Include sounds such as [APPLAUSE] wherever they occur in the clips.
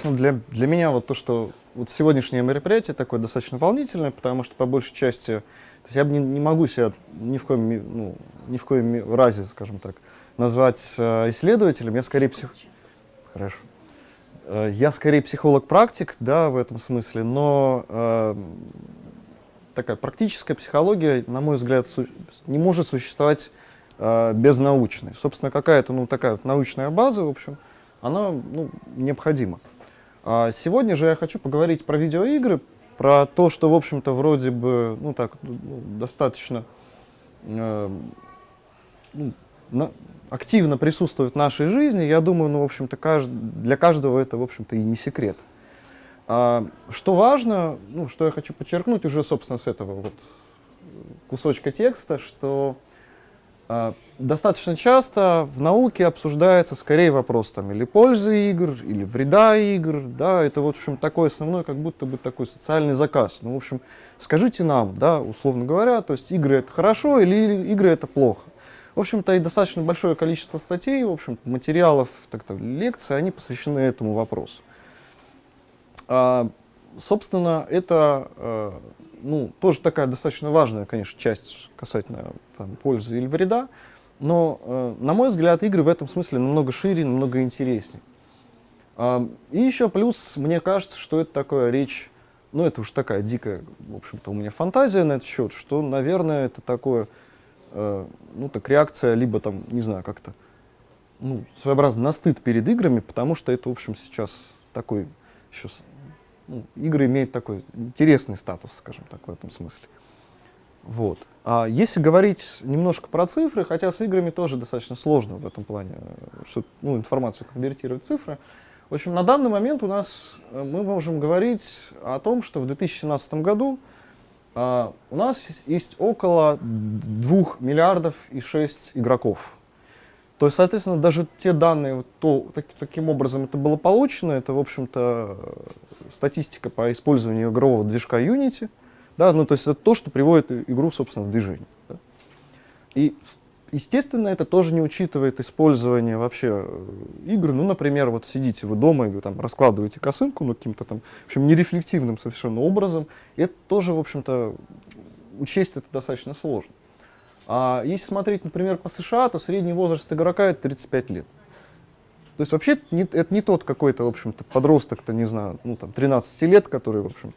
собственно, для, для меня вот то, что вот сегодняшнее мероприятие такое достаточно волнительное, потому что по большей части, то есть я не, не могу себя ни в коем, ну, ни в коем разе, скажем так, назвать э, исследователем, я скорее псих... Хорошо. Э, я скорее психолог-практик, да, в этом смысле, но э, такая практическая психология, на мой взгляд, не может существовать э, без научной. Собственно, какая-то ну, такая вот научная база, в общем, она ну, необходима. А сегодня же я хочу поговорить про видеоигры, про то, что, в общем-то, вроде бы, ну так, ну, достаточно э, ну, на, активно присутствует в нашей жизни. Я думаю, ну, в общем-то, кажд... для каждого это, в общем-то, и не секрет. А, что важно, ну, что я хочу подчеркнуть уже, собственно, с этого вот кусочка текста, что а, достаточно часто в науке обсуждается скорее вопрос там или пользы игр, или вреда игр, да, это вот, в общем, такой основной, как будто бы такой социальный заказ. Ну, в общем, скажите нам, да, условно говоря, то есть игры это хорошо или игры это плохо. В общем-то, и достаточно большое количество статей, в общем материалов, так -то, лекций, они посвящены этому вопросу. А, собственно, это э, ну, тоже такая достаточно важная, конечно, часть касательно там, пользы или вреда, но, э, на мой взгляд, игры в этом смысле намного шире, намного интереснее. Э, и еще плюс, мне кажется, что это такая речь, ну, это уж такая дикая, в общем-то, у меня фантазия на этот счет, что, наверное, это такое, э, ну, так реакция, либо там, не знаю, как-то, ну, своеобразно на стыд перед играми, потому что это, в общем, сейчас такой еще ну, игры имеют такой интересный статус, скажем так, в этом смысле. Вот. А если говорить немножко про цифры, хотя с играми тоже достаточно сложно в этом плане, что, ну, информацию конвертировать в цифры, в общем, на данный момент у нас э, мы можем говорить о том, что в 2017 году а, у нас есть около 2 миллиардов и 6 игроков. То есть, соответственно, даже те данные, то, так, таким образом это было получено, это, в общем-то, статистика по использованию игрового движка Unity, да, ну, то есть это то, что приводит игру, собственно, в движение. Да. И, естественно, это тоже не учитывает использование вообще э, игр. Ну, например, вот сидите вы дома и там раскладываете косынку, ну, каким-то там, в общем, нерефлективным совершенно образом. И это тоже, в общем-то, учесть это достаточно сложно. А если смотреть, например, по США, то средний возраст игрока это 35 лет. То есть вообще это не тот какой-то, в общем-то, подросток-то, не знаю, ну там 13 лет, который, в общем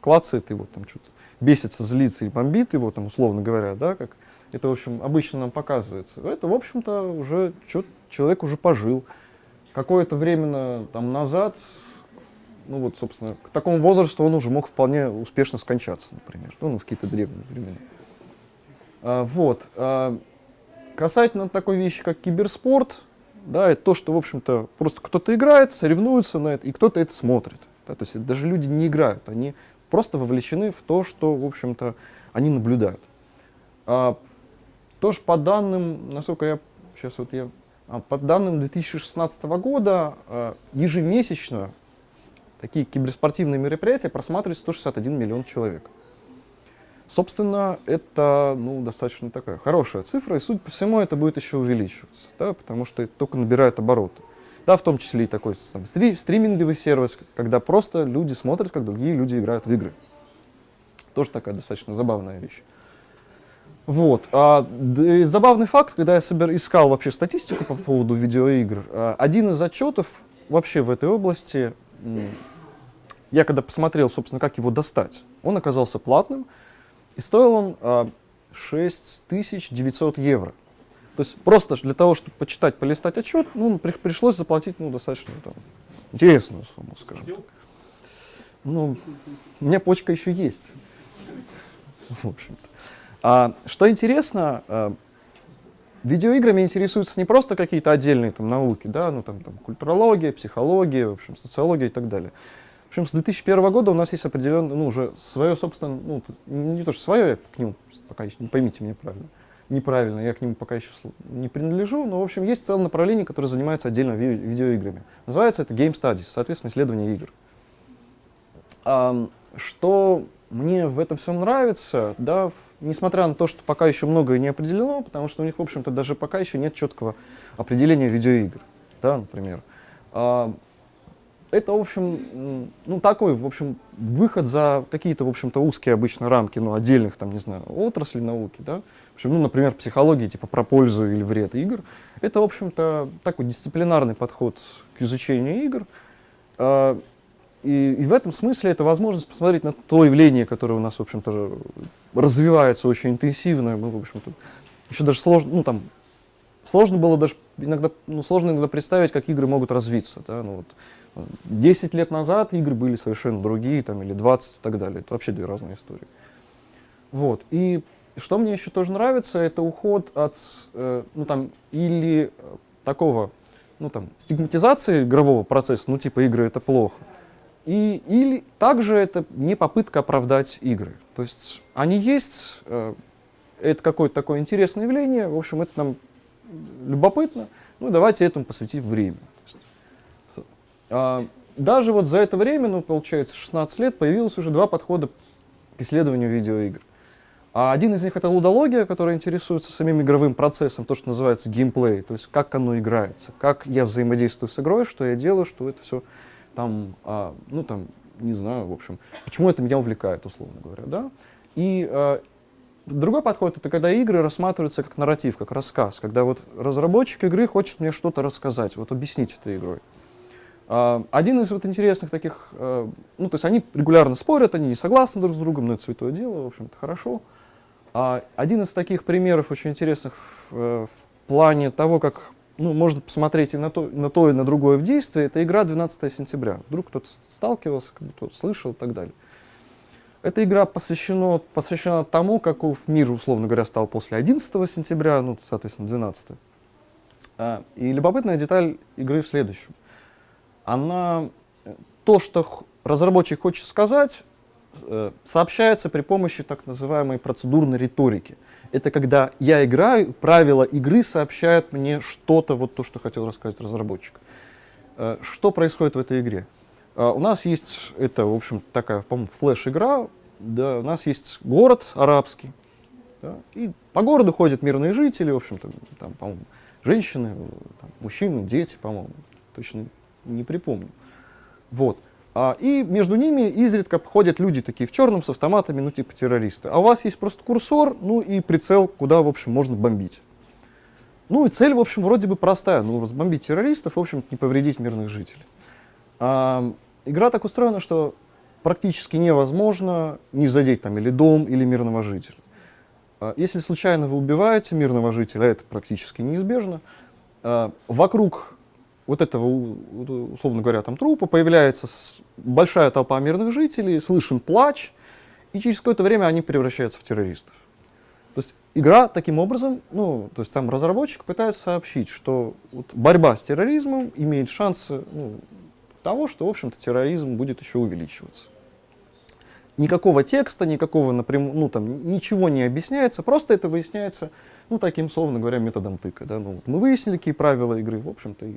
клацает его, там что-то бесится, злится и бомбит его, там, условно говоря, да, как это, в общем, обычно нам показывается. Это, в общем-то, уже человек уже пожил. Какое-то время там назад, ну вот, собственно, к такому возрасту он уже мог вполне успешно скончаться, например, ну, в какие-то древние времена. А, вот. А, касательно такой вещи, как киберспорт, да, это то, что, в общем-то, просто кто-то играет, соревнуется на это, и кто-то это смотрит. Да, то есть даже люди не играют, они просто вовлечены в то, что, в общем-то, они наблюдают. А, тоже по данным, насколько я, сейчас вот я, а, по данным 2016 года, а, ежемесячно такие киберспортивные мероприятия просматривают 161 миллион человек. Собственно, это ну, достаточно такая хорошая цифра, и, судя по всему, это будет еще увеличиваться, да, потому что это только набирает обороты. Да, в том числе и такой там, стриминговый сервис, когда просто люди смотрят, как другие люди играют в игры. Тоже такая достаточно забавная вещь. Вот. А, да, забавный факт, когда я собер, искал вообще статистику по поводу видеоигр, а, один из отчетов вообще в этой области, я когда посмотрел, собственно, как его достать, он оказался платным, и стоил он а, 6900 евро. То есть просто для того, чтобы почитать, полистать отчет, ну, при, пришлось заплатить ну, достаточно там, интересную сумму, скажем так. Ну, у меня почка еще есть. [LAUGHS] В общем-то. А, что интересно, а, видеоиграми интересуются не просто какие-то отдельные там, науки, да, ну, там, там, культурология, психология, в общем, социология и так далее общем, с 2001 года у нас есть определенное, ну, уже свое, собственно, ну, не то, что свое, я к нему пока не поймите меня правильно, неправильно, я к нему пока еще не принадлежу, но, в общем, есть целое направление, которое занимается отдельно ви видеоиграми. Называется это Game Studies, соответственно, исследование игр. А, что мне в этом всем нравится, да, несмотря на то, что пока еще многое не определено, потому что у них, в общем-то, даже пока еще нет четкого определения видеоигр, да, например. А, это, в общем, ну, такой, в общем, выход за какие-то, в общем-то, узкие обычно рамки, ну, отдельных, там, не знаю, отраслей науки, да. В общем, ну, например, психологии, типа, про пользу или вред игр. Это, в общем-то, такой дисциплинарный подход к изучению игр. А, и, и в этом смысле это возможность посмотреть на то явление, которое у нас, в общем-то, развивается очень интенсивно. Мы, в общем-то, еще даже сложно, ну, там, сложно было даже иногда, ну, сложно иногда представить, как игры могут развиться. Да? Ну, вот, 10 лет назад игры были совершенно другие, там, или 20 и так далее. Это вообще две разные истории. Вот. И что мне еще тоже нравится, это уход от, э, ну, там, или такого, ну, там, стигматизации игрового процесса, ну, типа, игры — это плохо. И, или также это не попытка оправдать игры. То есть они есть, э, это какое-то такое интересное явление, в общем, это нам любопытно, ну, давайте этому посвятить время. А, даже вот за это время, ну, получается, 16 лет, появилось уже два подхода к исследованию видеоигр. А один из них — это лудология, которая интересуется самим игровым процессом, то, что называется геймплей, то есть как оно играется, как я взаимодействую с игрой, что я делаю, что это все там, а, ну, там, не знаю, в общем, почему это меня увлекает, условно говоря, да. И а, другой подход — это когда игры рассматриваются как нарратив, как рассказ, когда вот разработчик игры хочет мне что-то рассказать, вот объяснить этой игрой. А, один из вот интересных таких, э, ну, то есть они регулярно спорят, они не согласны друг с другом, но это святое дело, в общем-то, хорошо. А один из таких примеров очень интересных в, э, в плане того, как ну, можно посмотреть и на то, на то, и на другое в действии, это игра 12 сентября. Вдруг кто-то сталкивался, кто-то слышал и так далее. Эта игра посвящена, посвящена тому, каков мир, условно говоря, стал после 11 сентября, ну, соответственно, 12. А, и любопытная деталь игры в следующем она, то, что разработчик хочет сказать, э, сообщается при помощи так называемой процедурной риторики. Это когда я играю, правила игры сообщают мне что-то, вот то, что хотел рассказать разработчик. Э, что происходит в этой игре? Э, у нас есть, это, в общем, такая, по-моему, флеш-игра, да, у нас есть город арабский, да, и по городу ходят мирные жители, в общем-то, там, по-моему, женщины, там, мужчины, дети, по-моему, точно не припомню. Вот. А, и между ними изредка ходят люди такие в черном с автоматами, ну типа террористы. А у вас есть просто курсор, ну и прицел, куда, в общем, можно бомбить. Ну и цель, в общем, вроде бы простая. Ну, разбомбить террористов, в общем не повредить мирных жителей. А, игра так устроена, что практически невозможно не задеть там или дом, или мирного жителя. А, если случайно вы убиваете мирного жителя, это практически неизбежно, а, вокруг вот этого, условно говоря, там трупа, появляется большая толпа мирных жителей, слышен плач, и через какое-то время они превращаются в террористов. То есть игра таким образом, ну, то есть сам разработчик пытается сообщить, что вот борьба с терроризмом имеет шансы ну, того, что, в общем-то, терроризм будет еще увеличиваться. Никакого текста, никакого напрямую, ну, там, ничего не объясняется, просто это выясняется, ну, таким, словно говоря, методом тыка. Да? Ну, мы выяснили, какие правила игры, в общем-то, и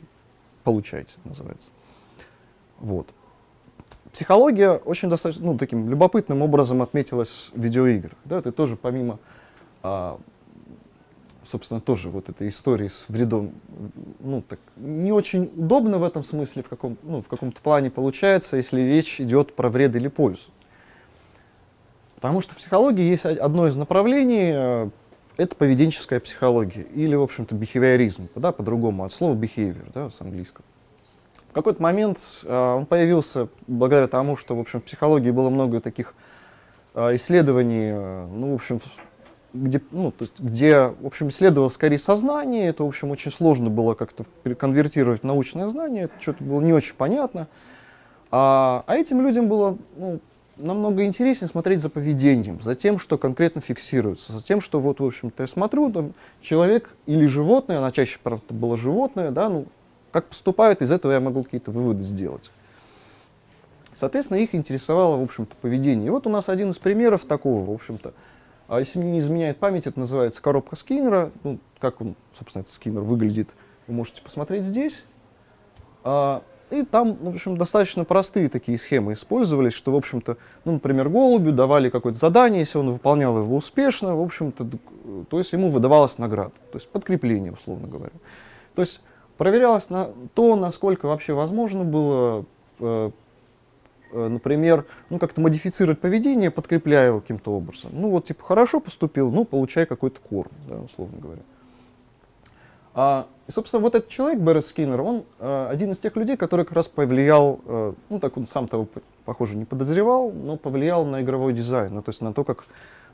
получаете, называется. Вот. Психология очень достаточно, ну, таким любопытным образом отметилась в видеоиграх. Да, это тоже помимо, а, собственно, тоже вот этой истории с вредом, ну, так, не очень удобно в этом смысле, в, каком, ну, в каком-то плане получается, если речь идет про вред или пользу. Потому что в психологии есть одно из направлений, э, это поведенческая психология или, в общем-то, бихевиоризм, да, по-другому, от слова behavior, да, с английского. В какой-то момент э, он появился благодаря тому, что, в общем, в психологии было много таких э, исследований, э, ну, в общем, где, ну, то есть, где, в общем, исследовалось скорее сознание, это, в общем, очень сложно было как-то конвертировать в научное знание, это что-то было не очень понятно. А, а этим людям было, ну, намного интереснее смотреть за поведением, за тем, что конкретно фиксируется, за тем, что вот, в общем-то, я смотрю, там, человек или животное, она чаще, правда, было животное, да, ну, как поступают, из этого я могу какие-то выводы сделать. Соответственно, их интересовало, в общем-то, поведение. И вот у нас один из примеров такого, в общем-то, а если мне не изменяет память, это называется коробка Скиннера. Ну, как он, собственно, этот Скиннер выглядит, вы можете посмотреть здесь. И там, в общем, достаточно простые такие схемы использовались, что, в общем-то, ну, например, голубю давали какое-то задание, если он выполнял его успешно, в общем-то, то есть ему выдавалась награда, то есть подкрепление, условно говоря. То есть проверялось на то, насколько вообще возможно было э, э, например, ну, как-то модифицировать поведение, подкрепляя его каким-то образом. Ну, вот, типа, хорошо поступил, ну, получай какой-то корм, да, условно говоря. А, и, собственно, вот этот человек, Беррес Скиннер, он а, один из тех людей, который как раз повлиял, а, ну, так он сам того, похоже, не подозревал, но повлиял на игровой дизайн, ну, то есть на то, как,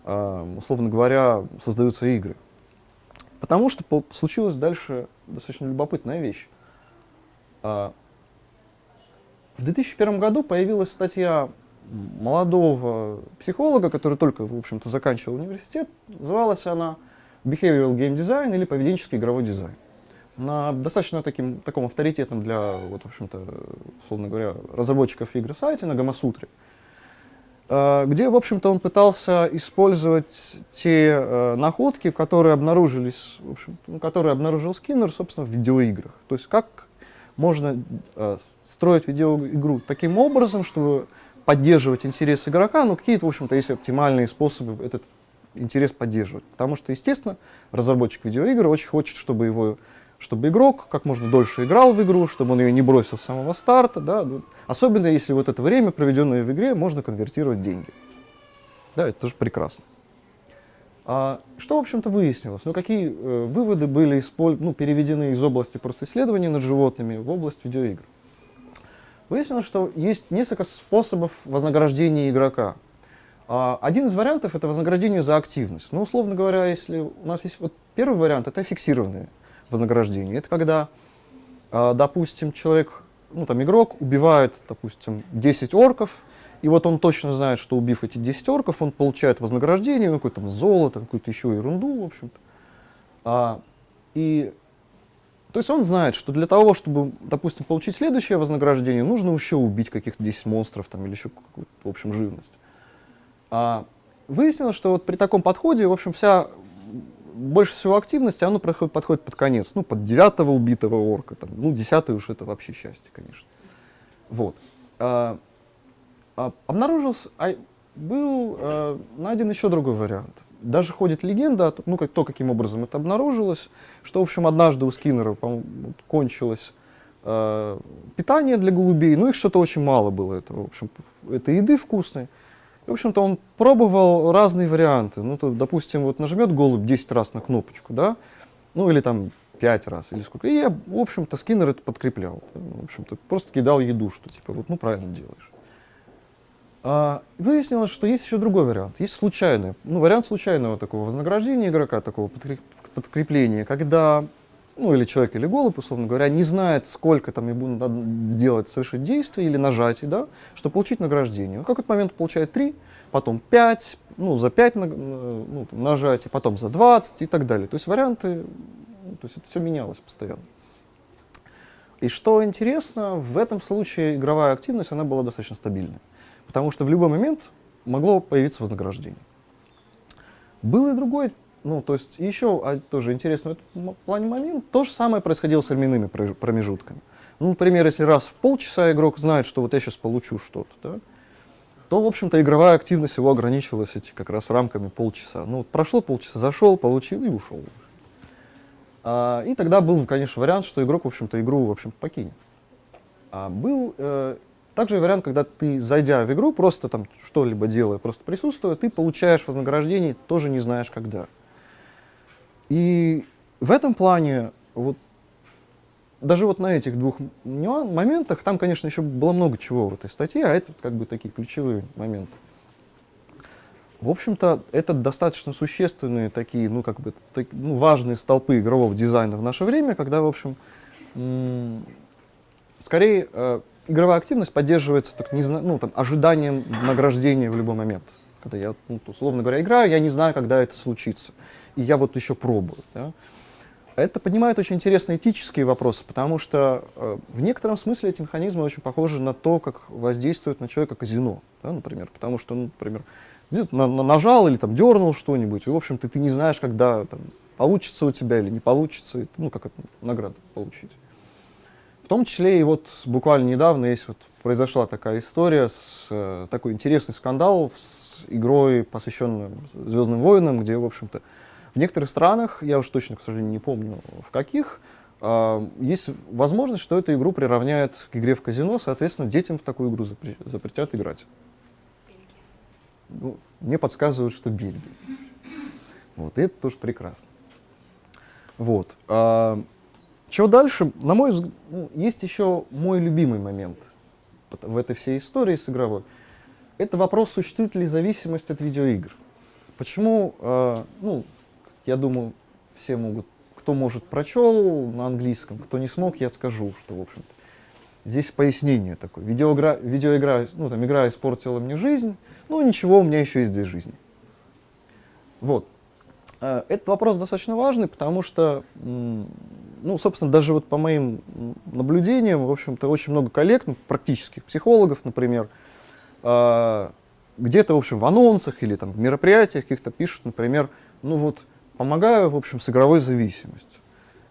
а, условно говоря, создаются игры. Потому что по случилась дальше достаточно любопытная вещь. А, в 2001 году появилась статья молодого психолога, который только, в общем-то, заканчивал университет. Называлась она behavioral game design или поведенческий игровой дизайн. На достаточно таким, таком авторитетном для, вот, в общем-то, условно говоря, разработчиков игр сайте, на Гамасутре, э, где, в общем-то, он пытался использовать те э, находки, которые обнаружились, в общем, ну, которые обнаружил Скиннер, собственно, в видеоиграх. То есть как можно э, строить видеоигру таким образом, чтобы поддерживать интерес игрока, ну, какие-то, в общем-то, есть оптимальные способы этот интерес поддерживать. Потому что, естественно, разработчик видеоигр очень хочет, чтобы его чтобы игрок как можно дольше играл в игру, чтобы он ее не бросил с самого старта, да, ну, особенно если вот это время, проведенное в игре, можно конвертировать в деньги. Да, это тоже прекрасно. А, что, в общем-то, выяснилось? Ну, какие э, выводы были исполь... ну, переведены из области просто исследований над животными в область видеоигр? Выяснилось, что есть несколько способов вознаграждения игрока. А, один из вариантов — это вознаграждение за активность. Ну, условно говоря, если у нас есть вот первый вариант — это фиксированное вознаграждение. Это когда, а, допустим, человек, ну, там, игрок убивает, допустим, 10 орков, и вот он точно знает, что убив эти 10 орков, он получает вознаграждение, ну, какое-то золото, какую-то еще ерунду, в общем-то. А, и то есть он знает, что для того, чтобы, допустим, получить следующее вознаграждение, нужно еще убить каких-то 10 монстров там, или еще какую-то, в общем, живность. А выяснилось, что вот при таком подходе, в общем, вся больше всего активности, оно подходит под конец, ну, под девятого убитого орка, там, ну, десятый уж это вообще счастье, конечно. Вот. А, а, обнаружился, а, был а, найден еще другой вариант. Даже ходит легенда, ну, как, то, каким образом это обнаружилось, что, в общем, однажды у Скиннера кончилось э, питание для голубей, ну, их что-то очень мало было, это, в общем, это еды вкусной. В общем-то, он пробовал разные варианты. Ну, то, допустим, вот нажмет голубь 10 раз на кнопочку, да, ну, или там 5 раз, или сколько. И я, в общем-то, скиннер это подкреплял. В общем-то, просто кидал еду, что типа, вот, ну, правильно делаешь. А, выяснилось, что есть еще другой вариант. Есть случайный, ну, вариант случайного такого вознаграждения игрока, такого подкрепления, когда ну или человек, или голубь, условно говоря, не знает, сколько там ему надо сделать, совершить действие или нажатие, да, чтобы получить награждение. В какой-то момент получает 3, потом 5, ну, за 5 ну, нажатий, потом за 20 и так далее. То есть варианты, ну, то есть это все менялось постоянно. И что интересно, в этом случае игровая активность, она была достаточно стабильной, потому что в любой момент могло появиться вознаграждение. Был и другой ну, то есть еще а, тоже интересный в плане момент, то же самое происходило с временными промежутками. Ну, например, если раз в полчаса игрок знает, что вот я сейчас получу что-то, да, то, в общем-то, игровая активность его ограничивалась эти как раз рамками полчаса. Ну, вот прошло полчаса, зашел, получил и ушел. А, и тогда был, конечно, вариант, что игрок, в общем-то, игру, в общем покинет. А был э, также вариант, когда ты, зайдя в игру, просто там что-либо делая, просто присутствуя, ты получаешь вознаграждение, тоже не знаешь когда. И в этом плане, вот, даже вот на этих двух моментах, там, конечно, еще было много чего в этой статье, а это как бы такие ключевые моменты. В общем-то, это достаточно существенные такие, ну, как бы, так, ну, важные столпы игрового дизайна в наше время, когда, в общем, скорее э, игровая активность поддерживается так, не ну, там, ожиданием награждения в любой момент. Когда я, ну, условно говоря, играю, я не знаю, когда это случится и я вот еще пробую. Да? Это поднимает очень интересные этические вопросы, потому что э, в некотором смысле эти механизмы очень похожи на то, как воздействует на человека казино, да, например. Потому что, ну, например, на, на, нажал или там дернул что-нибудь, и, в общем-то, ты не знаешь, когда там, получится у тебя или не получится, и, ну, как это, награду получить. В том числе и вот буквально недавно есть вот, произошла такая история, с, э, такой интересный скандал с игрой, посвященной «Звездным войнам», где, в общем-то, в некоторых странах, я уж точно, к сожалению, не помню в каких, а, есть возможность, что эту игру приравняют к игре в казино, соответственно, детям в такую игру запретят играть. Ну, мне подсказывают, что Бельгия. Вот, и это тоже прекрасно. Вот. А, чего дальше? На мой взгляд, ну, есть еще мой любимый момент в этой всей истории с игровой. Это вопрос, существует ли зависимость от видеоигр. Почему, а, ну, я думаю, все могут, кто может прочел на английском, кто не смог, я скажу, что, в общем-то, здесь пояснение такое. Видеоигра, видеоигра, ну, там, игра испортила мне жизнь, ну, ничего, у меня еще есть две жизни. Вот. Э, этот вопрос достаточно важный, потому что, ну, собственно, даже вот по моим наблюдениям, в общем-то, очень много коллег, ну, практических психологов, например, э, где-то, в общем, в анонсах или там в мероприятиях каких-то пишут, например, ну вот, помогаю, в общем, с игровой зависимостью.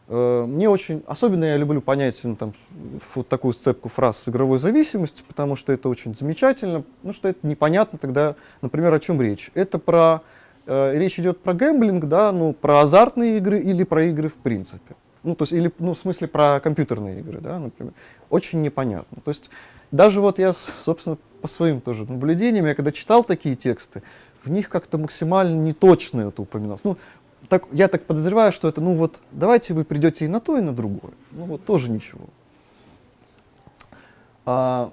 Э, мне очень, особенно я люблю понять ну, там, вот такую сцепку фраз с игровой зависимостью, потому что это очень замечательно, ну что это непонятно тогда, например, о чем речь. Это про э, речь идет про гэмблинг, да, ну, про азартные игры или про игры в принципе. Ну, то есть, или, ну, в смысле, про компьютерные игры, да, например. Очень непонятно. То есть, даже вот я, собственно, по своим тоже наблюдениям, я когда читал такие тексты, в них как-то максимально неточно это упоминалось. Ну, так, я так подозреваю, что это, ну вот, давайте вы придете и на то, и на другое. Ну вот, тоже ничего. А,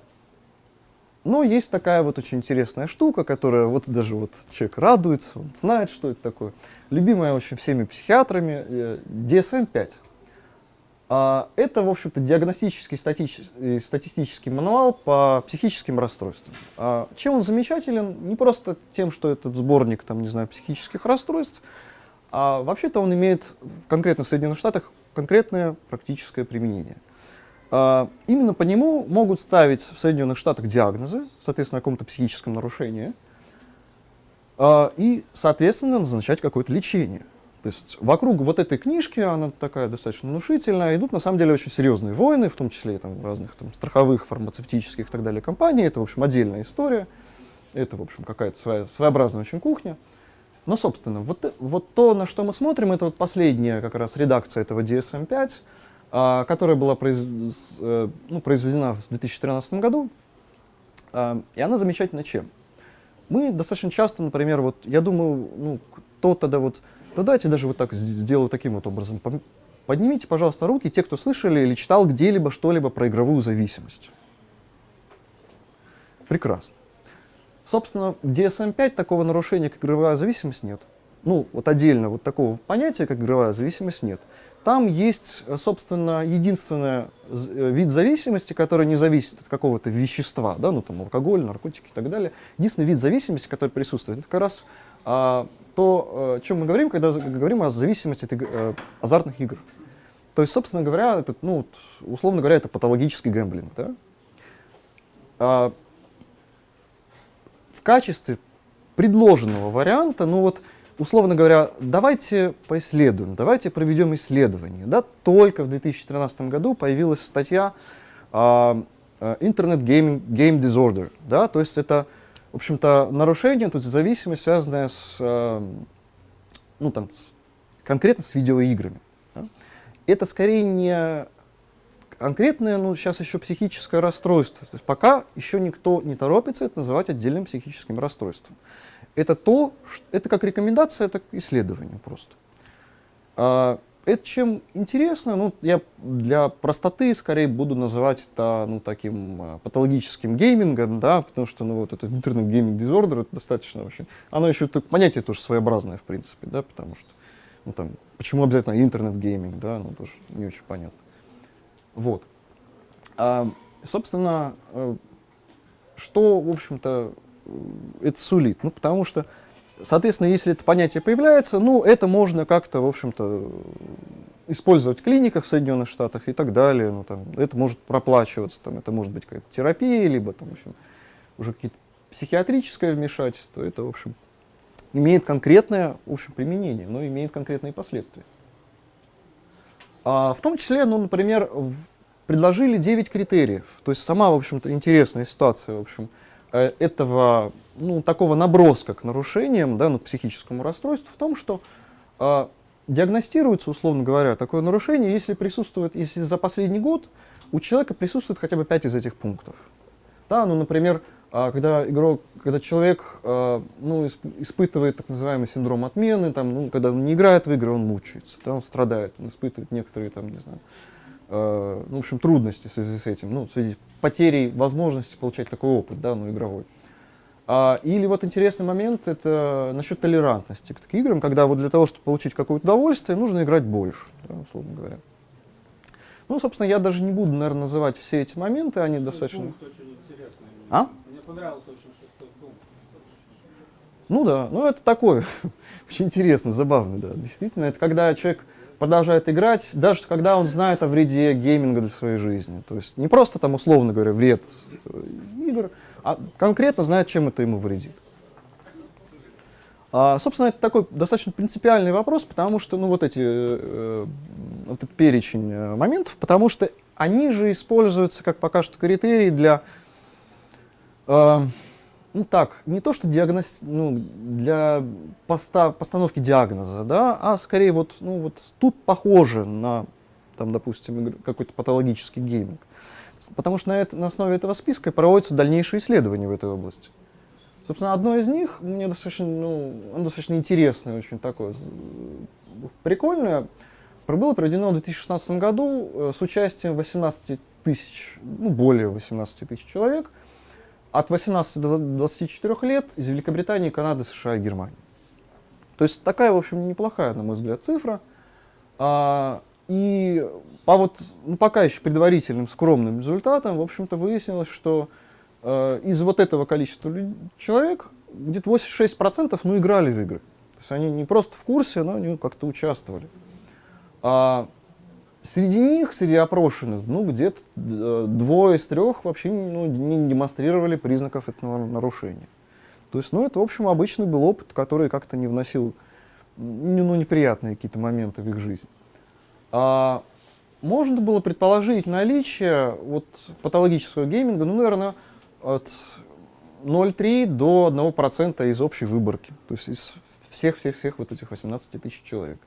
но есть такая вот очень интересная штука, которая вот даже вот человек радуется, он знает, что это такое. Любимая очень всеми психиатрами э, DSM-5. А, это, в общем-то, диагностический э, статистический мануал по психическим расстройствам. А, чем он замечателен? Не просто тем, что этот сборник, там, не знаю, психических расстройств, а вообще-то он имеет конкретно в Соединенных Штатах конкретное практическое применение. А, именно по нему могут ставить в Соединенных Штатах диагнозы, соответственно, о каком-то психическом нарушении, а, и, соответственно, назначать какое-то лечение. То есть вокруг вот этой книжки, она такая достаточно внушительная, идут на самом деле очень серьезные войны, в том числе там, разных там, страховых, фармацевтических и так далее компаний. Это, в общем, отдельная история. Это, в общем, какая-то своя, своеобразная очень кухня. Но, собственно, вот, вот то, на что мы смотрим, это вот последняя как раз редакция этого DSM-5, а, которая была произ, э, ну, произведена в 2013 году, а, и она замечательна чем? Мы достаточно часто, например, вот, я думаю, ну, кто тогда вот, ну давайте даже вот так сделаю таким вот образом. Поднимите, пожалуйста, руки, те, кто слышали или читал где-либо что-либо про игровую зависимость. Прекрасно. Собственно, в DSM-5 такого нарушения, как игровая зависимость, нет. Ну, вот отдельно вот такого понятия, как игровая зависимость, нет. Там есть, э, собственно, единственный э, вид зависимости, который не зависит от какого-то вещества, да, ну там алкоголь, наркотики и так далее. Единственный вид зависимости, который присутствует, это как раз а, то, э, о чем мы говорим, когда говорим о зависимости от азартных игр. То есть, собственно говоря, это, ну, условно говоря, это патологический гэмблинг. Да? А, в качестве предложенного варианта, ну вот, условно говоря, давайте поисследуем, давайте проведем исследование. Да? Только в 2013 году появилась статья uh, Internet Game, Game Disorder. Да? То есть это, в общем-то, нарушение, то есть зависимость, связанная с, uh, ну, там, с, конкретно с видеоиграми. Да? Это скорее не конкретное, ну, сейчас еще психическое расстройство. То есть пока еще никто не торопится это называть отдельным психическим расстройством это то, это как рекомендация, это исследование просто. А, это чем интересно, ну, я для простоты скорее буду называть это ну, таким а, патологическим геймингом, да, потому что ну, вот этот internet gaming disorder, это достаточно очень, оно еще так, понятие тоже своеобразное, в принципе, да, потому что, ну, там, почему обязательно internet gaming, да, ну, тоже не очень понятно. Вот. А, собственно, э, что, в общем-то, это сулит? Ну, потому что, соответственно, если это понятие появляется, ну, это можно как-то, в общем-то, использовать в клиниках в Соединенных Штатах и так далее. Ну, там, это может проплачиваться, там, это может быть какая-то терапия, либо там, в общем, уже какие-то психиатрическое вмешательство. Это, в общем, имеет конкретное в общем, применение, но имеет конкретные последствия. А в том числе, ну, например, предложили 9 критериев. То есть сама, в общем-то, интересная ситуация, в общем, Э, этого, ну, такого наброска к нарушениям, да, ну, психическому расстройству в том, что э, диагностируется, условно говоря, такое нарушение, если присутствует, если за последний год у человека присутствует хотя бы 5 из этих пунктов. Да, ну, например, а, когда игрок, когда человек а, ну, испытывает так называемый синдром отмены, там, ну, когда он не играет в игры, он мучается, да, он страдает, он испытывает некоторые, там, не знаю, э, ну, в общем, трудности в связи с этим, ну, в связи с потерей возможности получать такой опыт, да, ну, игровой. А, или вот интересный момент, это насчет толерантности к таким играм, когда вот для того, чтобы получить какое-то удовольствие, нужно играть больше, да, условно говоря. Ну, собственно, я даже не буду, наверное, называть все эти моменты, они достаточно... А? Понравился очень шестой пункт. Ну да, ну это такое, [LAUGHS] очень интересно, забавно, да. Действительно, это когда человек продолжает играть, даже когда он знает о вреде гейминга для своей жизни. То есть не просто там, условно говоря, вред э, игр, а конкретно знает, чем это ему вредит. А, собственно, это такой достаточно принципиальный вопрос, потому что, ну, вот эти, э, вот этот перечень э, моментов, потому что они же используются, как пока что, критерии для, э, ну так, не то что диагноз, ну, для поста, постановки диагноза, да, а скорее вот, ну, вот тут похоже на, там, допустим, какой-то патологический гейминг. Потому что на, это, на основе этого списка проводятся дальнейшие исследования в этой области. Собственно, одно из них мне достаточно, ну, достаточно интересное, очень такое прикольное. Было проведено в 2016 году э, с участием 18 тысяч, ну, более 18 тысяч человек, от 18 до 24 лет из Великобритании, Канады, США и Германии. То есть такая, в общем, неплохая, на мой взгляд, цифра. А, и по вот, ну, пока еще предварительным скромным результатам, в общем-то, выяснилось, что э, из вот этого количества человек где-то 86% ну, играли в игры. То есть они не просто в курсе, но они как-то участвовали. А среди них, среди опрошенных, ну, где-то э, двое из трех вообще ну, не демонстрировали признаков этого нарушения. То есть, ну, это, в общем, обычный был опыт, который как-то не вносил ну, неприятные какие-то моменты в их жизнь. А, можно было предположить наличие вот, патологического гейминга, ну, наверное, от 0,3 до 1% из общей выборки, то есть из всех-всех-всех вот этих 18 тысяч человек.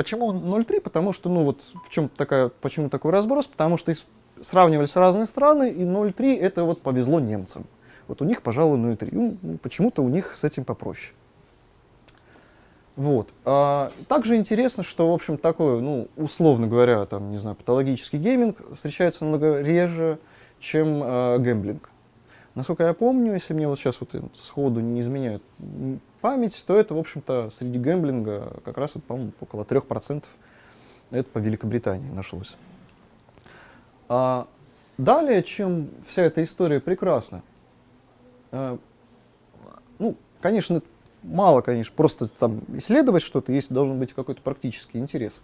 Почему 0,3? Потому что, ну вот, в чем такая, почему такой разброс? Потому что сравнивались разные страны, и 0,3 это вот повезло немцам. Вот у них, пожалуй, 0,3. Ну, почему-то у них с этим попроще. Вот. А, также интересно, что, в общем, такой, ну, условно говоря, там, не знаю, патологический гейминг встречается намного реже, чем э, гэмблинг. Насколько я помню, если мне вот сейчас вот сходу не изменяют память, то это, в общем-то, среди гэмблинга как раз, вот, по-моему, около 3%. Это по Великобритании нашлось. А, далее, чем вся эта история прекрасна, а, ну, конечно, мало, конечно, просто там исследовать что-то, есть должен быть какой-то практический интерес.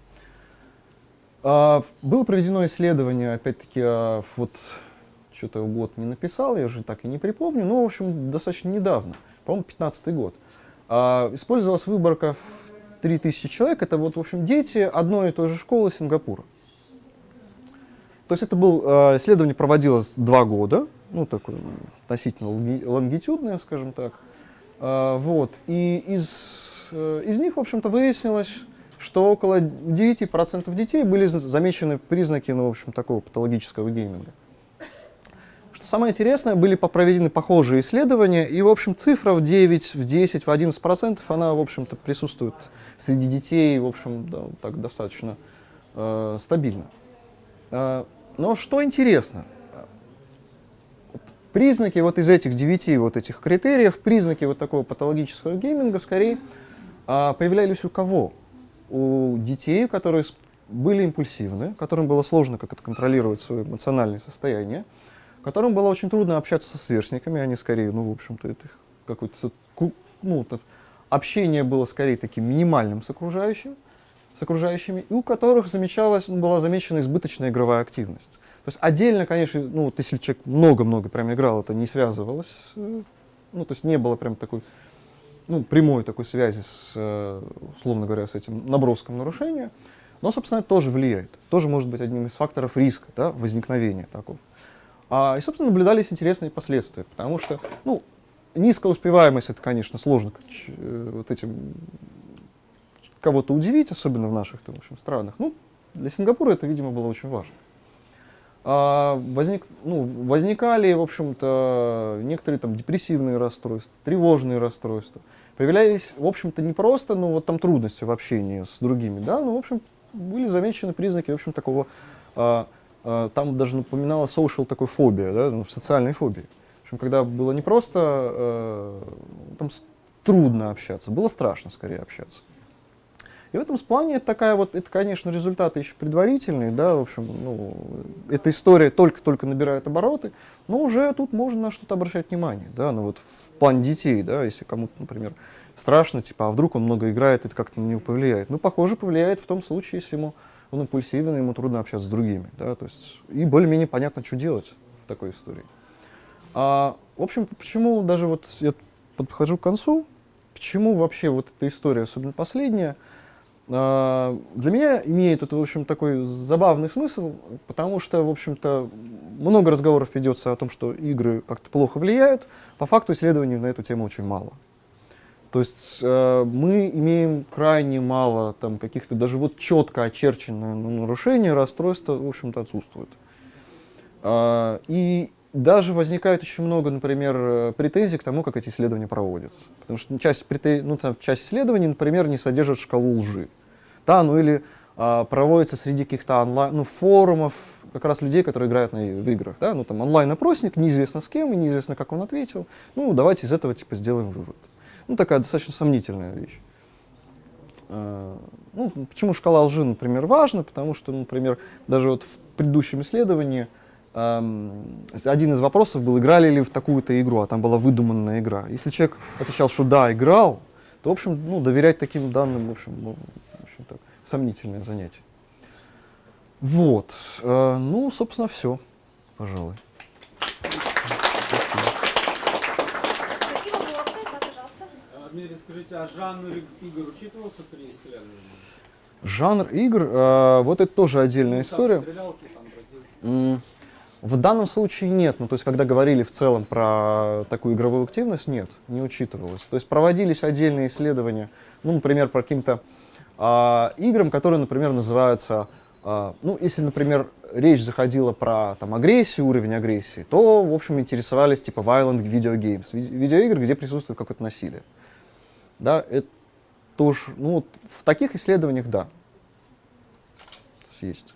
А, было проведено исследование, опять-таки, а, вот что-то год не написал, я уже так и не припомню, но, в общем, достаточно недавно, по-моему, 15 год. А, использовалась выборка в 3000 человек, это вот, в общем, дети одной и той же школы Сингапура. То есть это был, а, исследование проводилось два года, ну, такое относительно лонгитюдное, скажем так. А, вот. И из, э, из них, в общем-то, выяснилось, что около 9% детей были замечены признаки, ну, в общем, такого патологического гейминга. Самое интересное, были проведены похожие исследования, и, в общем, цифра в 9, в 10, в 11%, она, в общем-то, присутствует среди детей, в общем, да, так достаточно э, стабильно. Э, но что интересно, Признаки вот из этих девяти вот этих критериев, признаки вот такого патологического гейминга скорее а, появлялись у кого? У детей, которые были импульсивны, которым было сложно как-то контролировать свое эмоциональное состояние, которым было очень трудно общаться со сверстниками, они скорее, ну, в общем-то, это какое-то, ну, общение было скорее таким минимальным с окружающим, с окружающими, и у которых замечалась, была замечена избыточная игровая активность. То есть отдельно, конечно, ну, вот если человек много-много прям играл, это не связывалось, э, ну, то есть не было прям такой, ну, прямой такой связи с, э, условно говоря, с этим наброском нарушения. Но, собственно, это тоже влияет. Тоже может быть одним из факторов риска да, возникновения такого. А, и, собственно, наблюдались интересные последствия, потому что, ну, низкая успеваемость, это, конечно, сложно э, вот этим кого-то удивить, особенно в наших в общем, странах. Ну, для Сингапура это, видимо, было очень важно. А, возник, ну, возникали, в общем-то, некоторые там депрессивные расстройства, тревожные расстройства. Появлялись, в общем-то, не просто, ну, вот там трудности в общении с другими, да, но, в общем, были замечены признаки, в общем, такого, а, там даже напоминала social такой фобия, да, ну, социальной фобии. В общем, когда было не просто, а, там трудно общаться, было страшно скорее общаться. И в этом плане это такая вот, это, конечно, результаты еще предварительные, да, в общем, ну, эта история только-только набирает обороты, но уже тут можно на что-то обращать внимание, да, ну вот в плане детей, да, если кому-то, например, страшно, типа, а вдруг он много играет, это как-то на него повлияет. Ну, похоже, повлияет в том случае, если ему, он импульсивен, ему трудно общаться с другими, да, то есть, и более-менее понятно, что делать в такой истории. А, в общем, почему даже вот я подхожу к концу, почему вообще вот эта история, особенно последняя, а, для меня имеет это, в общем, такой забавный смысл, потому что, в общем-то, много разговоров ведется о том, что игры как-то плохо влияют. По факту исследований на эту тему очень мало. То есть э, мы имеем крайне мало там каких-то даже вот четко очерченные нарушения, расстройства, в общем-то, отсутствуют. Э, и даже возникает очень много, например, претензий к тому, как эти исследования проводятся. Потому что часть, претен... ну, там, часть исследований, например, не содержит шкалу лжи. Да, ну или а, проводится среди каких-то онлайн, ну, форумов, как раз людей, которые играют на, в играх. Да? Ну, там онлайн-опросник, неизвестно с кем, и неизвестно, как он ответил. Ну, давайте из этого типа сделаем вывод. Ну, такая достаточно сомнительная вещь. А, ну, почему шкала лжи, например, важна? Потому что, например, даже вот в предыдущем исследовании один из вопросов был, играли ли в такую-то игру, а там была выдуманная игра. Если человек отвечал, что да, играл, то, в общем, ну, доверять таким данным, в общем, ну, в общем так, сомнительное занятие. Вот. Э, ну, собственно, все, пожалуй. Дмитрий, скажите, а жанр игр учитывался при исследовании? Жанр игр, э, вот это тоже отдельная ну, история. Там, в данном случае нет. Ну, то есть, когда говорили в целом про такую игровую активность, нет, не учитывалось. То есть, проводились отдельные исследования, ну, например, по каким-то а, играм, которые, например, называются, а, ну, если, например, речь заходила про там, агрессию, уровень агрессии, то, в общем, интересовались типа violent video games, видеоигры, где присутствует какое-то насилие. Да, это тоже, ну, вот в таких исследованиях, да, есть.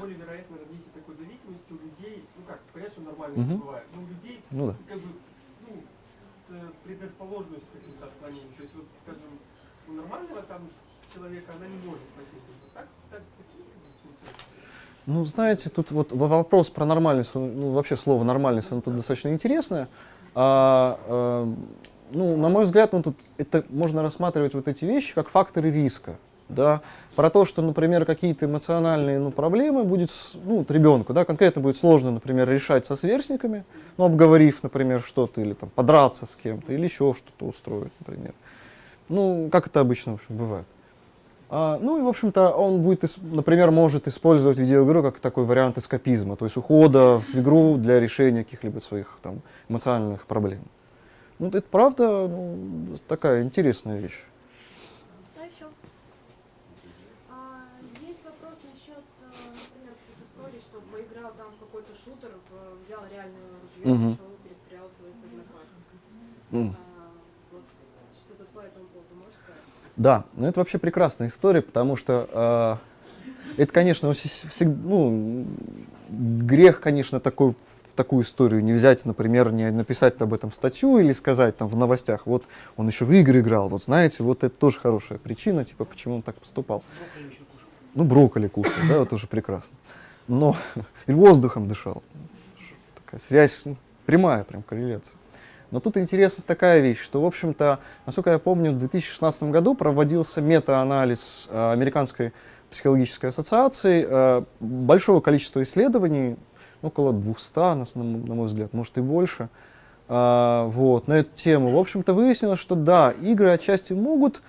наиболее вероятно развитие такой зависимости у людей, ну как, понятно, что нормально угу. бывает, но у людей ну, да. как бы ну, с предрасположенностью к каким-то отклонениям. То есть, вот, скажем, у нормального там человека она не может возникнуть. Ну, знаете, тут вот вопрос про нормальность, ну, вообще слово нормальность, оно тут достаточно интересное. А, а, ну, на мой взгляд, ну, тут это можно рассматривать вот эти вещи как факторы риска да, про то, что, например, какие-то эмоциональные ну, проблемы будет, ну, вот ребенку, да, конкретно будет сложно, например, решать со сверстниками, ну, обговорив, например, что-то, или там подраться с кем-то, или еще что-то устроить, например. Ну, как это обычно, в общем, бывает. А, ну и, в общем-то, он будет, например, может использовать видеоигру как такой вариант эскапизма, то есть ухода в игру для решения каких-либо своих там, эмоциональных проблем. Ну, это правда ну, такая интересная вещь. угу. пошел и перестрелял своих одноклассников. Mm. А, вот, что-то по этому поводу можешь сказать? Да, ну это вообще прекрасная история, потому что э, это, конечно, всегда, ну, грех, конечно, такой в такую историю не взять, например, не написать об этом статью или сказать там в новостях, вот он еще в игры играл, вот знаете, вот это тоже хорошая причина, типа, почему он так поступал. Брокколи ну, брокколи кушал, да, это уже прекрасно. Но [LAUGHS] и воздухом дышал такая связь ну, прямая, прям корреляция. Но тут интересна такая вещь, что, в общем-то, насколько я помню, в 2016 году проводился мета-анализ э, Американской психологической ассоциации э, большого количества исследований, около 200, на, мой взгляд, может и больше, э, вот, на эту тему. В общем-то, выяснилось, что да, игры отчасти могут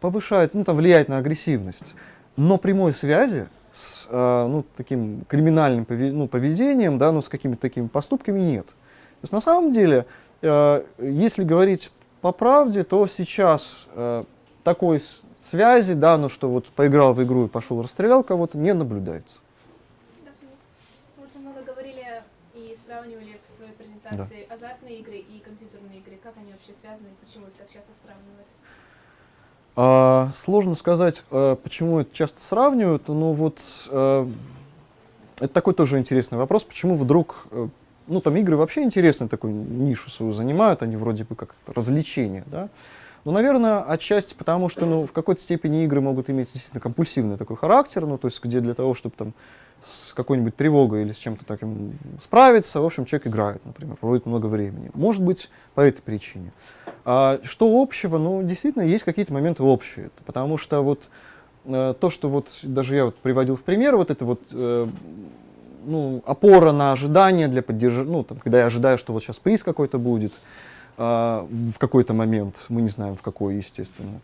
повышать, ну, там, влиять на агрессивность, но прямой связи с ну, таким криминальным ну, поведением, да, ну, с какими-то такими поступками нет. То есть на самом деле если говорить по правде, то сейчас э, такой связи, да, ну что вот поиграл в игру и пошел расстрелял кого-то, не наблюдается. Да, Вот вы много говорили и сравнивали в своей презентации азартные игры и компьютерные игры. Как они вообще связаны и почему их так часто сравнивают? А, сложно сказать, а, почему это часто сравнивают. Ну вот, это такой тоже интересный вопрос, почему вдруг, э, ну там игры вообще интересную такую нишу свою занимают, они вроде бы как развлечение, да. Ну, наверное, отчасти потому, что ну, в какой-то степени игры могут иметь действительно компульсивный такой характер, ну, то есть где для того, чтобы там с какой-нибудь тревогой или с чем-то таким справиться, в общем, человек играет, например, проводит много времени. Может быть, по этой причине. А, что общего? Ну, действительно, есть какие-то моменты общие, потому что вот э, то, что вот даже я вот приводил в пример, вот это вот э, ну, опора на ожидания для поддержания, ну, там, когда я ожидаю, что вот сейчас приз какой-то будет, э, в какой-то момент, мы не знаем в какой, естественно,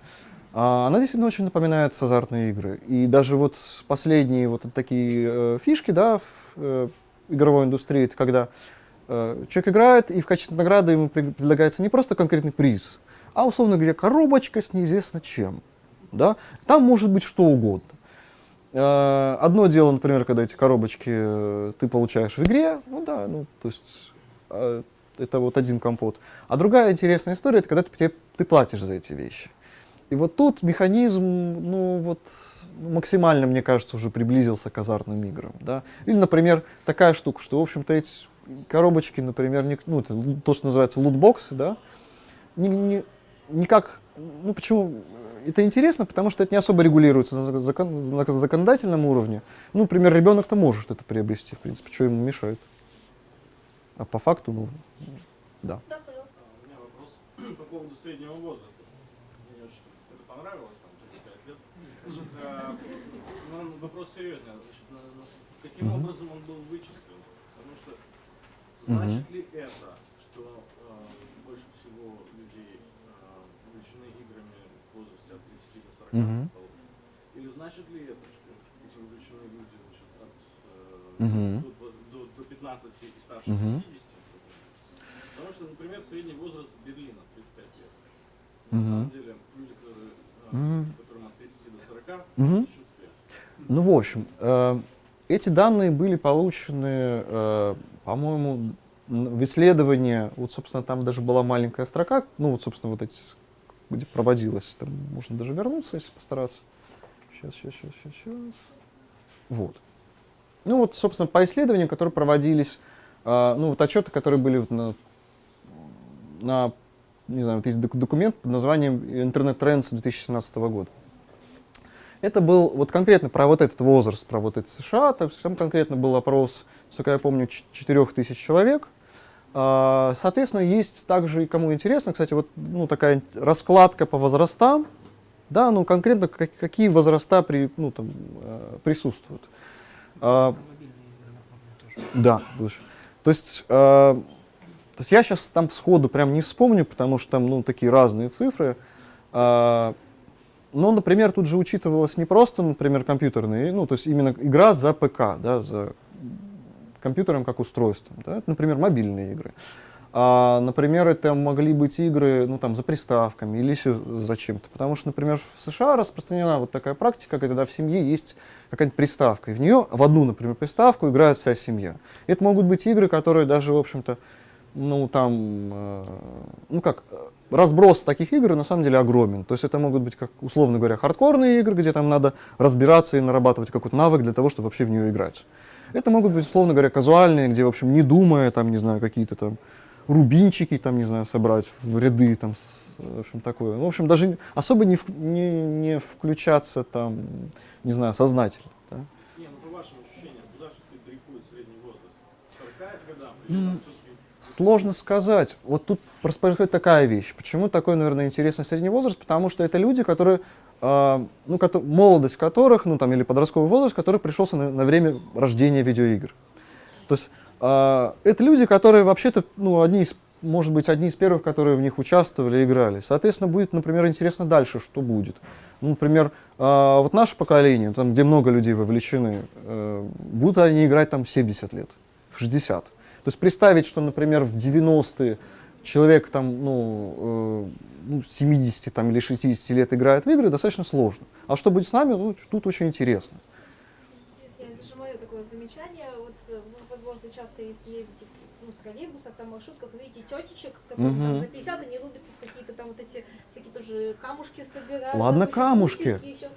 а она действительно очень напоминает азартные игры. И даже вот последние вот такие э, фишки, да, в э, игровой индустрии, это когда э, человек играет, и в качестве награды ему предлагается не просто конкретный приз, а, условно говоря, коробочка с неизвестно чем. Да? Там может быть что угодно. Э, одно дело, например, когда эти коробочки э, ты получаешь в игре, ну да, ну, то есть э, это вот один компот. А другая интересная история, это когда ты, ты платишь за эти вещи. И вот тут механизм, ну вот, максимально, мне кажется, уже приблизился к азартным играм. Да? Или, например, такая штука, что, в общем-то, эти коробочки, например, не, ну, то, что называется лутбоксы, да, не, не, никак, ну почему, это интересно, потому что это не особо регулируется на, закон, на законодательном уровне. Ну, например, ребенок-то может это приобрести, в принципе, что ему мешает. А по факту, ну, да. Да, пожалуйста. У меня вопрос [CLEARS THROAT] по поводу среднего возраста. Ну, вопрос серьезный. Значит, на, на, каким mm -hmm. образом он был вычислен? Потому что значит mm -hmm. ли это, что э, больше всего людей э, увлечены играми в возрасте от 30 до 40 -hmm. Или значит ли это, что эти увлеченные люди значит, от э, -hmm. до, до, до 15 и старше -hmm. 50? Потому что, например, средний возраст Берлина 35 лет. На -hmm. самом деле, люди, которые, -hmm. которым от 30 до 40, mm -hmm. Ну, в общем, э, эти данные были получены, э, по-моему, в исследовании, вот, собственно, там даже была маленькая строка, ну, вот, собственно, вот эти, где проводилось, там можно даже вернуться, если постараться. Сейчас, сейчас, сейчас, сейчас, сейчас. Вот. Ну, вот, собственно, по исследованиям, которые проводились, э, ну, вот отчеты, которые были на, на, не знаю, вот есть документ под названием «Интернет Trends 2017 года». Это был вот конкретно про вот этот возраст, про вот это США, там конкретно был опрос, сколько я помню, 4000 человек. А, соответственно, есть также, кому интересно, кстати, вот ну, такая раскладка по возрастам, да, ну конкретно какие возраста при, ну, там, э, присутствуют. А, да, то есть, а, то есть я сейчас там сходу прям не вспомню, потому что там ну, такие разные цифры. А, но, например, тут же учитывалось не просто, например, компьютерные, ну, то есть именно игра за ПК, да, за компьютером как устройством, да, например, мобильные игры. А, например, это могли быть игры ну, там, за приставками или за чем-то. Потому что, например, в США распространена вот такая практика, когда в семье есть какая-нибудь приставка, и в нее, в одну, например, приставку играет вся семья. Это могут быть игры, которые даже, в общем-то, ну, там, э, ну как, разброс таких игр на самом деле огромен. То есть это могут быть, как, условно говоря, хардкорные игры, где там надо разбираться и нарабатывать какой-то навык для того, чтобы вообще в нее играть. Это могут быть, условно говоря, казуальные, где, в общем, не думая, там, не знаю, какие-то там рубинчики, там, не знаю, собрать в ряды, там, в общем, такое. В общем, даже особо не, не, не включаться, там, не знаю, сознательно. Да? Не, ну, по вашим ощущениям, куда все-таки дрейфует средний возраст? 40 годам? Или Сложно сказать. Вот тут происходит такая вещь. Почему такой, наверное, интересный средний возраст? Потому что это люди, которые, э, ну, ко молодость которых, ну, там, или подростковый возраст, который пришелся на, на время рождения видеоигр. То есть э, это люди, которые вообще-то, ну, одни из, может быть, одни из первых, которые в них участвовали и играли. Соответственно, будет, например, интересно дальше, что будет. Ну, например, э, вот наше поколение, там, где много людей вовлечены, э, будут они играть там 70 лет, в 60. То есть представить, что, например, в 90-е человек там, ну, э, ну, 70 там, или 60 лет играет в игры, достаточно сложно. А что будет с нами, ну, тут очень интересно. Это же мое такое замечание. Вот э, вы, возможно, часто, если ездите ну, в троллейбусах, там, маршрутках, видите тетечек, которые там Мгм. за 50, они лупятся в какие-то там вот эти всякие тоже камушки собирают. Ладно, там камушки. еще.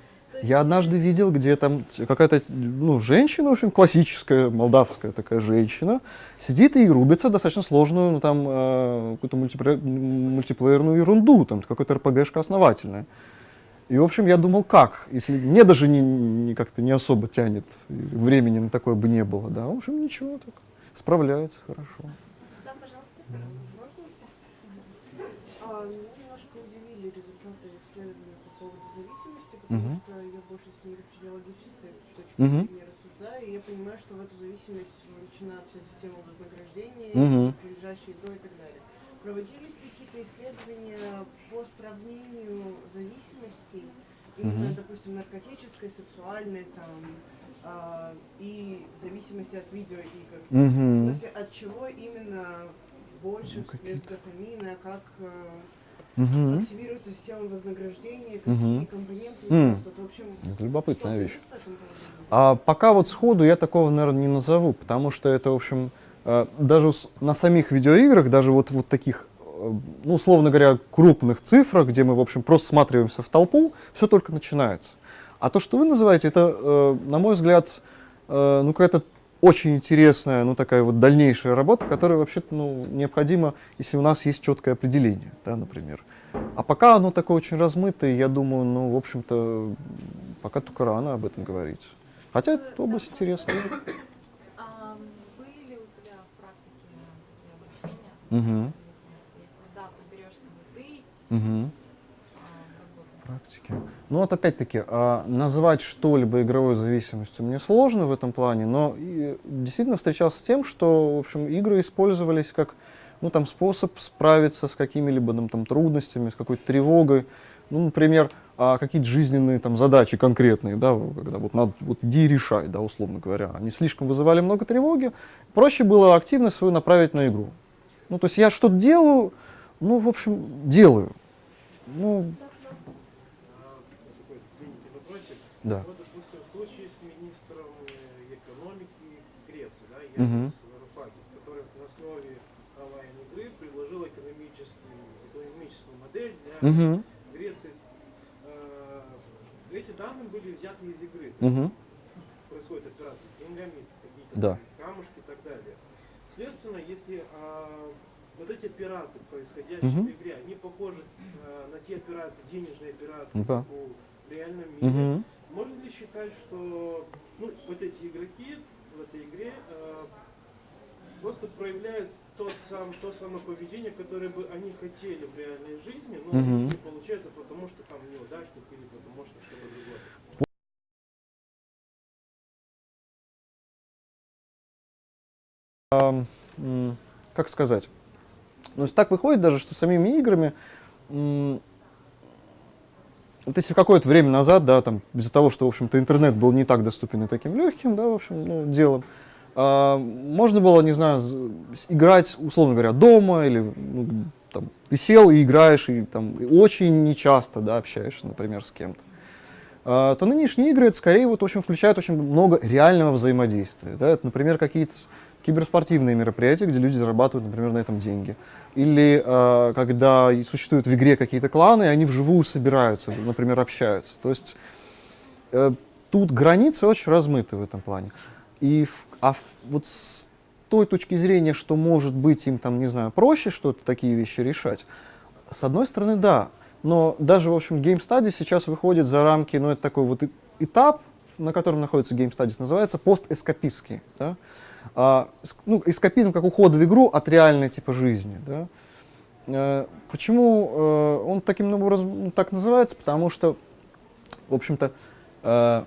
Я однажды видел, где там какая-то ну, женщина, в общем, классическая, молдавская такая женщина, сидит и рубится достаточно сложную, ну, там, э, какую-то мультиплеер- мультиплеерную ерунду, там, какой-то РПГшка основательная. И, в общем, я думал, как, если мне даже не, не как-то не особо тянет, времени на такое бы не было, да, в общем, ничего, так, справляется хорошо. Да, пожалуйста. А, меня немножко удивили результаты исследования по поводу зависимости, потому что Мгм. зрения рассуждаю, и я понимаю, что в эту зависимость вовлечена вся система вознаграждения, Мгм. прилежащие игрой и так далее. Проводились ли какие-то исследования по сравнению зависимостей, именно, Мгм. допустим, наркотической, сексуальной, там, а, и зависимости от видеоигр? В Мгм. смысле, от чего именно больше Ну, всплеск дофамина, как э, Мгм. активируется система вознаграждения, какие компоненты М. участвуют. В общем, Это любопытная вещь. А пока вот сходу я такого, наверное, не назову, потому что это, в общем, э, даже на самих видеоиграх, даже вот, вот таких, э, ну, условно говоря, крупных цифрах, где мы, в общем, просто сматриваемся в толпу, все только начинается. А то, что вы называете, это, э, на мой взгляд, ну, какая-то очень интересная, ну, такая вот дальнейшая работа, которая вообще-то, ну, необходима, если у нас есть четкое определение, да, например. А пока оно такое очень размытое, я думаю, ну, в общем-то, пока только рано об этом говорить. Хотя эта область интересная. А были ли у тебя в практике обращения с? Если да, то берешь ты. Практики. Ну вот опять-таки, а, назвать что-либо игровой зависимостью мне сложно в этом плане, но действительно встречался с тем, что, в общем, игры использовались как ну, там, способ справиться с какими-либо там, там, трудностями, с какой-то тревогой. Ну, например, а, какие-то жизненные там, задачи конкретные, да, когда вот надо, вот иди и решай, да, условно говоря. Они слишком вызывали много тревоги. Проще было активность свою направить на игру. Ну, то есть я что-то делаю, ну, в общем, делаю. Ну, А, такой длинненький вопросик. Да. Вот, допустим, в случае с министром э, экономики Греции, да, Мгм. Янис Варофакис, который на основе онлайн-игры предложил экономическую, экономическую модель для Мгм. Греции. Э, Эти данные были взяты из игры. Мгм. Происходит операция с деньгами, какие-то Да. камушки и так далее. Следственно, если а, вот эти операции, происходящие Мгм. в игре, они похожи а, на те операции, денежные операции, Да. в реальном мире, Мгм. Можно ли считать, что ну, вот эти игроки в этой игре а, просто проявляют тот сам, то самое поведение, которое бы они хотели в реальной жизни, но Мгм. не получается, потому что там неудачник или потому что что-то другое. Как сказать? Ну, так выходит даже, что самими играми, вот если какое-то время назад, да, там, из-за того, что, в общем-то, интернет был не так доступен и таким легким, да, в общем, ну, делом, а, можно было, не знаю, играть, условно говоря, дома или, ну, там, ты сел и играешь, и там и очень нечасто, да, общаешься, например, с кем-то. А, то нынешние игры, это скорее вот очень включают очень много реального взаимодействия. Да? Это, например, какие-то киберспортивные мероприятия, где люди зарабатывают, например, на этом деньги. Или а, когда существуют в игре какие-то кланы, и они вживую собираются, например, общаются. То есть э, тут границы очень размыты в этом плане. И а вот с той точки зрения, что может быть им там, не знаю, проще что-то, такие вещи решать, с одной стороны, да. Но даже, в общем, Game Studies сейчас выходит за рамки, ну, это такой вот этап, на котором находится Game Studies, называется пост-эскапистский. Да? А, ну, эскапизм как уход в игру от реальной типа жизни. Да? Э, почему э, он таким образом ну, так называется? Потому что, в общем-то, э,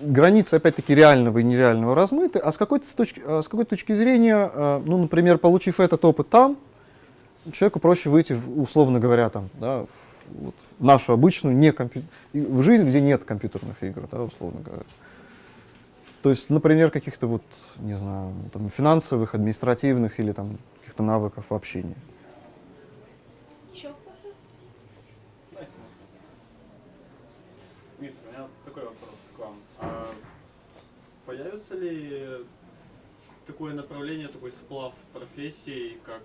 границы, опять-таки, реального и нереального размыты, а с какой-то точки, а с какой точки зрения, э, ну, например, получив этот опыт там, человеку проще выйти, в, условно говоря, там, да, в, вот, нашу обычную, не в жизнь, где нет компьютерных игр, да, условно говоря. То есть, например, каких-то вот, не знаю, там, финансовых, административных или там каких-то навыков в общении. Еще вопросы? Дмитрий, у меня такой вопрос к вам. А появится ли такое направление, такой сплав профессий, как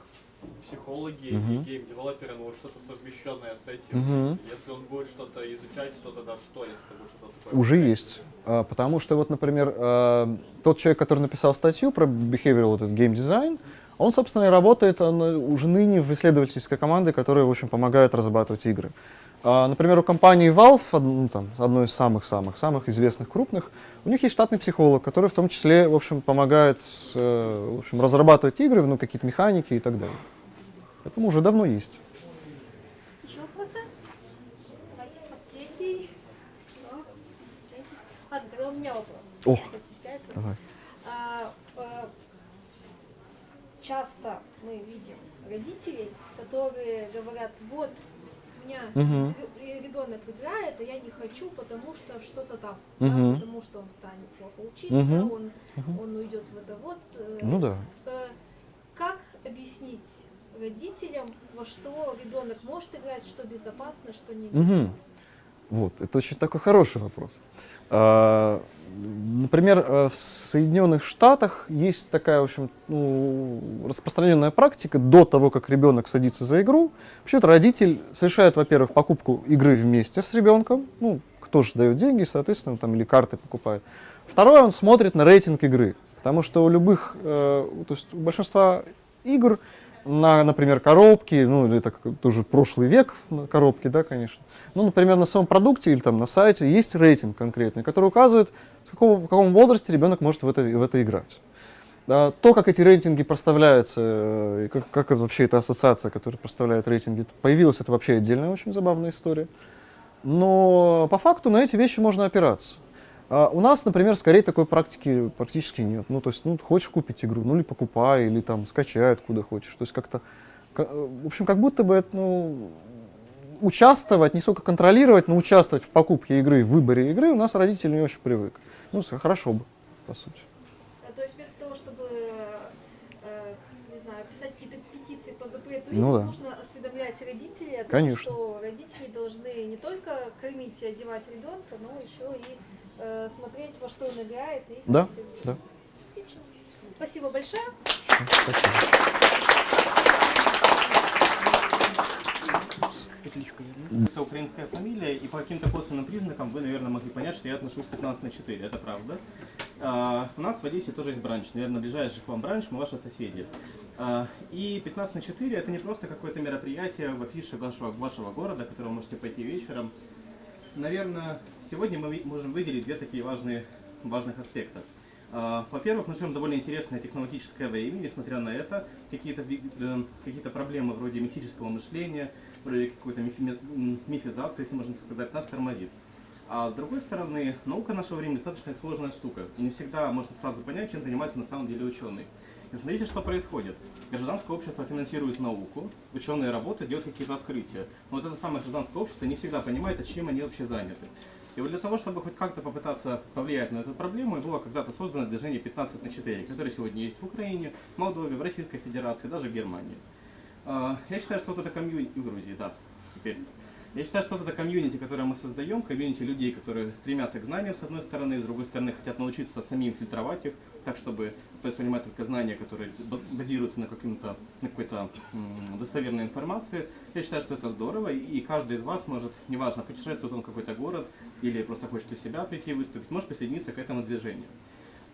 психологи Мгм. и гейм-девелоперы, ну вот что-то совмещенное с этим? Мгм. Если он будет что-то изучать, то тогда что, если это будет что-то такое? Уже есть. А, Потому что вот, например, а, тот человек, который написал статью про behavioral этот game design, он, собственно, и работает он, уже ныне в исследовательской команде, которая, в общем, помогает разрабатывать игры. А, Например, у компании Valve, ну, там, одной из самых-самых-самых известных крупных, у них есть штатный психолог, который в том числе, в общем, помогает э, в общем, разрабатывать игры, ну, какие-то механики и так далее. Поэтому уже давно есть. Еще вопросы? Давайте последний. У меня вопрос. О. Давай. А, э, часто мы видим родителей, которые говорят, вот меня Мгм. ребенок играет, а я не хочу, потому что что-то там, Мгм. да, потому что он станет плохо учиться, Мгм. он, он уйдет в это вот. э, Ну да. э, как объяснить родителям, во что ребенок может играть, что безопасно, что не безопасно? Вот, это очень такой хороший вопрос. А, Например, э, в Соединенных Штатах есть такая, в общем, ну, распространенная практика до того, как ребенок садится за игру. Вообще-то родитель совершает, во-первых, покупку игры вместе с ребенком, ну, кто же дает деньги, соответственно, там, или карты покупает. Второе, он смотрит на рейтинг игры, потому что у любых, э, то есть у большинства игр на, например, коробки, ну, это тоже прошлый век на коробке, да, конечно. Ну, например, на самом продукте или там на сайте есть рейтинг конкретный, который указывает, в, какого- в каком возрасте ребенок может в это, в это играть. А, то, как эти рейтинги проставляются, э, и как, как вообще эта ассоциация, которая проставляет рейтинги, появилась, это вообще отдельная очень забавная история. Но по факту на эти вещи можно опираться. А у нас, например, скорее такой практики практически нет. Ну, то есть, ну, хочешь купить игру, ну, или покупай, или там скачай откуда хочешь. То есть как-то, ка- в общем, как будто бы, это, ну, участвовать, не сколько контролировать, но участвовать в покупке игры, в выборе игры у нас родители не очень привык. Ну, хорошо бы, по сути. Э, То есть вместо того, чтобы, э, не знаю, писать какие-то петиции по запрету Ну да. нужно осведомлять родителей о том, Конечно. что родители должны не только кормить и одевать ребенка, но еще и э, смотреть, во что он играет. И Да, да. Отлично. Спасибо большое. Спасибо. Петличку Это украинская фамилия, и по каким-то косвенным признакам вы, наверное, могли понять, что я отношусь 15 на 4, это правда. А, у нас в Одессе тоже есть бранч, наверное, ближайший к вам бранч, мы ваши соседи. А, и 15 на 4 это не просто какое-то мероприятие в афише вашего, вашего города, которое вы можете пойти вечером. Наверное, сегодня мы можем выделить две такие важные, важных аспекта. А, Во-первых, мы живем довольно интересное технологическое время, несмотря на это, какие-то э, какие-то проблемы вроде мистического мышления, вроде какой-то мифизации, если можно сказать, нас тормозит. А с другой стороны, наука нашего времени достаточно сложная штука, и не всегда можно сразу понять, чем занимается на самом деле ученый. И смотрите, что происходит. Гражданское общество финансирует науку, ученые работают, делают какие-то открытия. Но вот это самое гражданское общество не всегда понимает, а чем они вообще заняты. И вот для того, чтобы хоть как-то попытаться повлиять на эту проблему, было когда-то создано движение 15 на 4, которое сегодня есть в Украине, в Молдове, в Российской Федерации, даже в Германии. А, Я считаю, что вот это комьюнити в Грузии, да, теперь. Я считаю, что это комьюнити, которое мы создаем, комьюнити людей, которые стремятся к знаниям, с одной стороны, с другой стороны, хотят научиться самим фильтровать их, так, чтобы воспринимать только знания, которые базируются на, каким-то, на какой-то достоверной информации. Я считаю, что это здорово, и- каждый из вас может, неважно, путешествует он какой-то город или просто хочет у себя прийти выступить, может присоединиться к этому движению.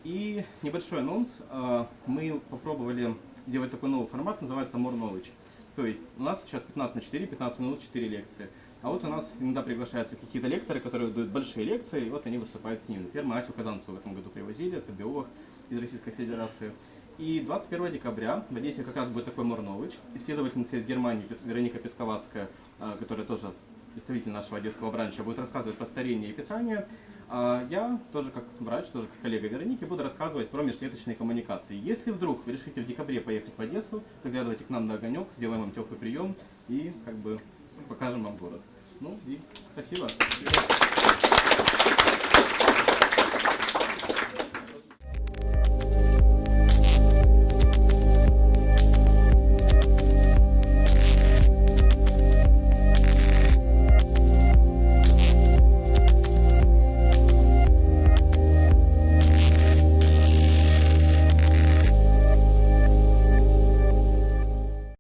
И небольшой анонс. А, Мы попробовали сделать такой новый формат, называется More Knowledge. То есть у нас сейчас 15 на 4, 15 минут, 4 лекции. А вот у нас иногда приглашаются какие-то лекторы, которые дают большие лекции, и вот они выступают с ними. Например, Асю Казанцеву в этом году привозили, это биолог из Российской Федерации. И 21 декабря в Одессе как раз будет такой Knowledge. Исследовательница из Германии Вероника Песковацкая, а, которая тоже представитель нашего одесского бранча, будет рассказывать про старение и питание. А я тоже как врач, тоже как коллега Вероники, буду рассказывать про межклеточные коммуникации. Если вдруг вы решите в декабре поехать в Одессу, заглядывайте к нам на огонек, сделаем вам теплый прием и как бы покажем вам город. Ну и спасибо.